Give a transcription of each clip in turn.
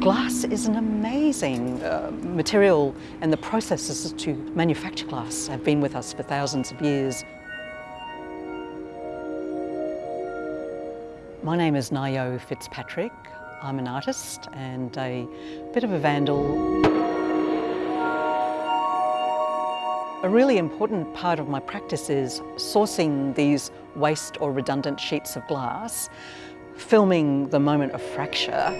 Glass is an amazing uh, material and the processes to manufacture glass have been with us for thousands of years. My name is Ngaio Fitzpatrick. I'm an artist and a bit of a vandal. A really important part of my practice is sourcing these waste or redundant sheets of glass, filming the moment of fracture,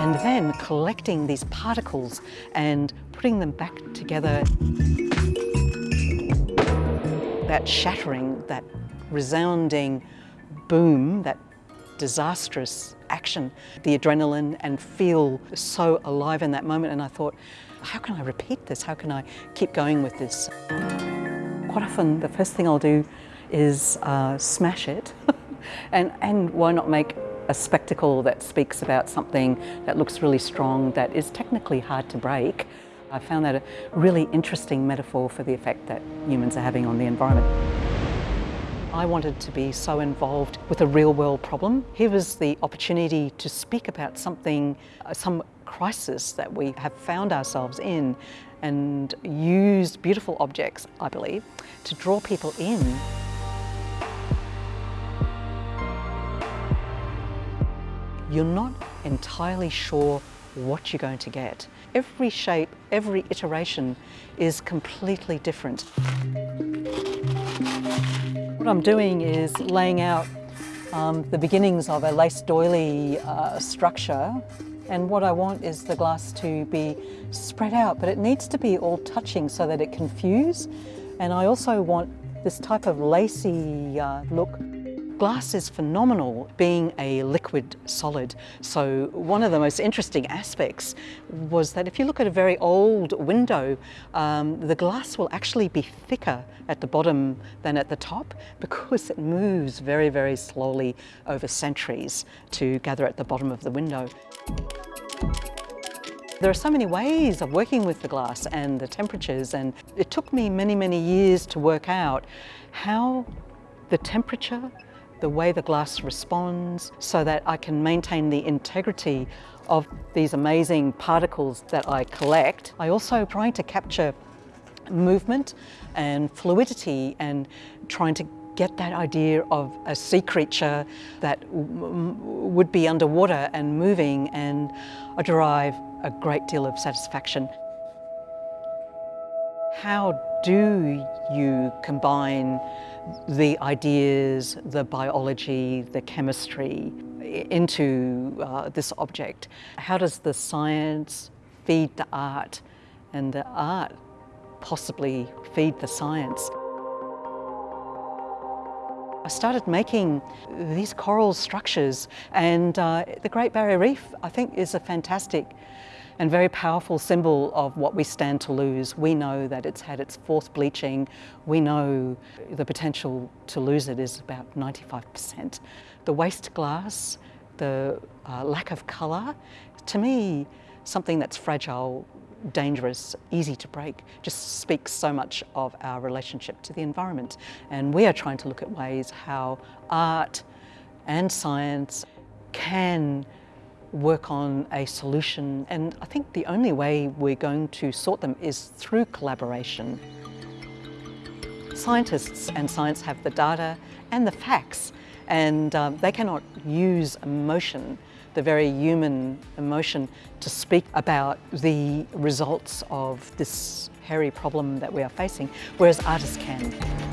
and then collecting these particles and putting them back together. That shattering, that resounding boom, that disastrous action, the adrenaline and feel so alive in that moment and I thought, how can I repeat this? How can I keep going with this? Quite often the first thing I'll do is uh, smash it and, and why not make a spectacle that speaks about something that looks really strong, that is technically hard to break. I found that a really interesting metaphor for the effect that humans are having on the environment. I wanted to be so involved with a real world problem. Here was the opportunity to speak about something, uh, some crisis that we have found ourselves in and use beautiful objects, I believe, to draw people in you're not entirely sure what you're going to get. Every shape, every iteration is completely different. What I'm doing is laying out um, the beginnings of a lace doily uh, structure and what I want is the glass to be spread out but it needs to be all touching so that it can fuse and I also want this type of lacy uh, look Glass is phenomenal being a liquid solid. So one of the most interesting aspects was that if you look at a very old window, um, the glass will actually be thicker at the bottom than at the top because it moves very, very slowly over centuries to gather at the bottom of the window. There are so many ways of working with the glass and the temperatures and it took me many, many years to work out how the temperature the way the glass responds so that I can maintain the integrity of these amazing particles that I collect. I also try to capture movement and fluidity and trying to get that idea of a sea creature that would be underwater and moving and I derive a great deal of satisfaction. How do you combine the ideas, the biology, the chemistry into uh, this object? How does the science feed the art and the art possibly feed the science? Started making these coral structures and uh, the Great Barrier Reef I think is a fantastic and very powerful symbol of what we stand to lose. We know that it's had its fourth bleaching. We know the potential to lose it is about 95%. The waste glass, the uh, lack of colour, to me, something that's fragile, dangerous, easy to break, just speaks so much of our relationship to the environment. And we are trying to look at ways how art and science can work on a solution and I think the only way we're going to sort them is through collaboration. Scientists and science have the data and the facts and um, they cannot use emotion, the very human emotion, to speak about the results of this hairy problem that we are facing, whereas artists can.